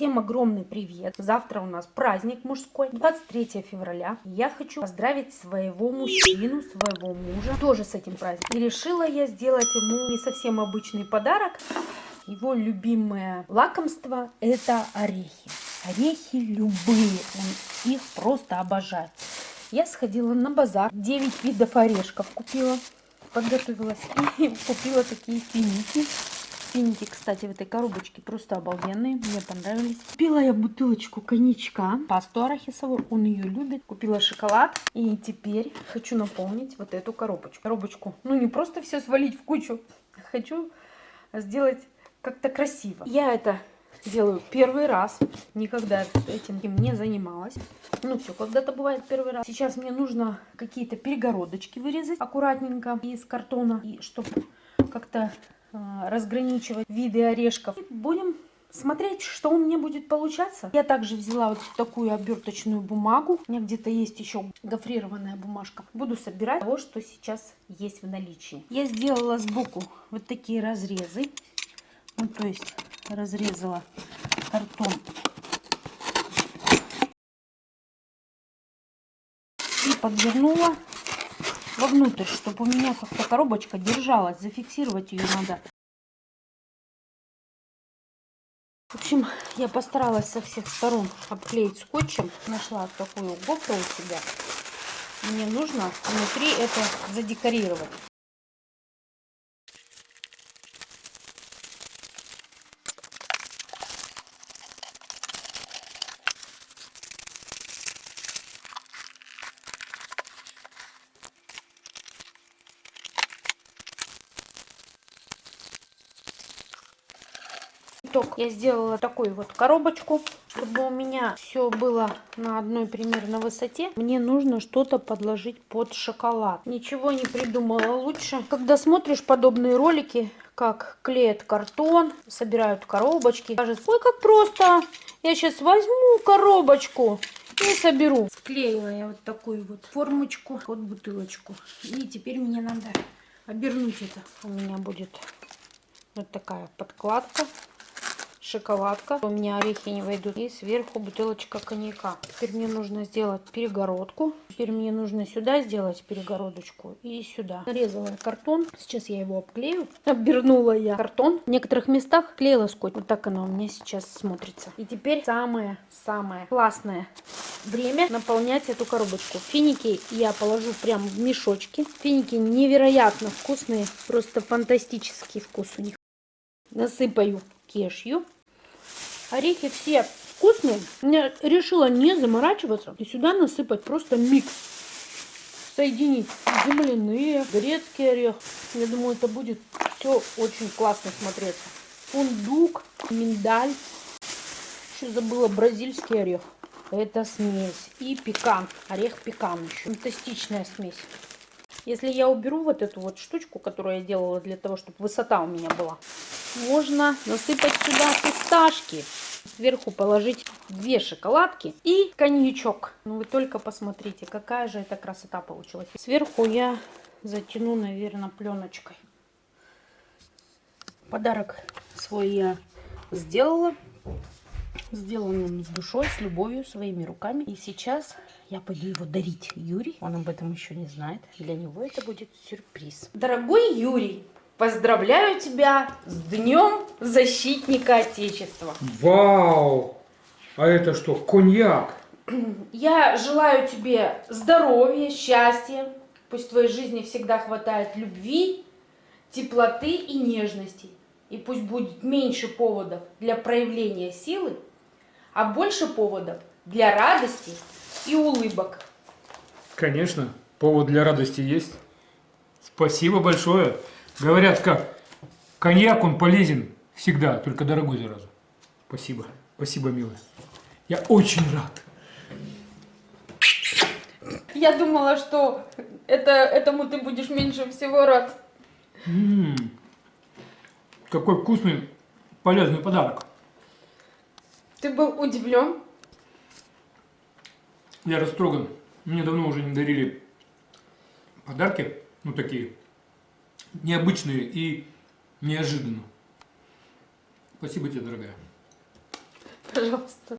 Всем огромный привет! Завтра у нас праздник мужской, 23 февраля. Я хочу поздравить своего мужчину, своего мужа, тоже с этим праздником. И решила я сделать ему не совсем обычный подарок. Его любимое лакомство это орехи. Орехи любые, он их просто обожает. Я сходила на базар, 9 видов орешков купила, подготовилась и купила такие финики Финики, кстати, в этой коробочке просто обалденные. Мне понравились. Купила я бутылочку коньячка. Пасту арахисовую. Он ее любит. Купила шоколад. И теперь хочу наполнить вот эту коробочку. Коробочку. Ну, не просто все свалить в кучу. Хочу сделать как-то красиво. Я это делаю первый раз. Никогда этим не занималась. Ну все, когда-то бывает первый раз. Сейчас мне нужно какие-то перегородочки вырезать аккуратненько из картона. И чтобы как-то разграничивать виды орешков. И будем смотреть, что у меня будет получаться. Я также взяла вот такую оберточную бумагу. У меня где-то есть еще гофрированная бумажка. Буду собирать того, что сейчас есть в наличии. Я сделала сбоку вот такие разрезы. Ну, то есть разрезала картон. И подвернула вовнутрь, чтобы у меня как-то коробочка держалась. Зафиксировать ее надо. В общем, я постаралась со всех сторон обклеить скотчем. Нашла такую гофру у себя. Мне нужно внутри это задекорировать. Итог я сделала такую вот коробочку чтобы у меня все было на одной примерно высоте. Мне нужно что-то подложить под шоколад. Ничего не придумала лучше. Когда смотришь подобные ролики как клеят картон собирают коробочки кажется ой как просто! Я сейчас возьму коробочку и соберу склеила я вот такую вот формочку под бутылочку. И теперь мне надо обернуть это. У меня будет вот такая подкладка шоколадка. У меня орехи не войдут. И сверху бутылочка коньяка. Теперь мне нужно сделать перегородку. Теперь мне нужно сюда сделать перегородочку и сюда. Нарезала картон. Сейчас я его обклею. Обернула я картон. В некоторых местах клеила скотч. Вот так она у меня сейчас смотрится. И теперь самое-самое классное время наполнять эту коробочку. Финики я положу прям в мешочки. Финики невероятно вкусные. Просто фантастический вкус у них. Насыпаю кешью. Орехи все вкусные. Я решила не заморачиваться и сюда насыпать просто микс. Соединить земляные, грецкий орех. Я думаю, это будет все очень классно смотреться. Фундук, миндаль. Еще забыла бразильский орех. Это смесь. И пекан. Орех пекан еще. Фантастичная смесь. Если я уберу вот эту вот штучку, которую я делала для того, чтобы высота у меня была, можно насыпать сюда фисташки. Сверху положить две шоколадки и коньячок. Ну вы только посмотрите, какая же это красота получилась. Сверху я затяну, наверное, пленочкой. Подарок свой я сделала. Сделан он с душой, с любовью, своими руками. И сейчас я пойду его дарить Юрий. Он об этом еще не знает. Для него это будет сюрприз. Дорогой Юрий, поздравляю тебя с Днем Защитника Отечества. Вау! А это что, коньяк? Я желаю тебе здоровья, счастья. Пусть в твоей жизни всегда хватает любви, теплоты и нежности. И пусть будет меньше поводов для проявления силы, а больше поводов для радости и улыбок. Конечно, повод для радости есть. Спасибо большое. Говорят, как коньяк, он полезен всегда, только дорогой зараза. Спасибо, спасибо, милая. Я очень рад. Я думала, что это, этому ты будешь меньше всего рад. М -м -м. Какой вкусный, полезный подарок. Ты был удивлен? Я растроган. Мне давно уже не дарили подарки, ну такие, необычные и неожиданно. Спасибо тебе, дорогая. Пожалуйста.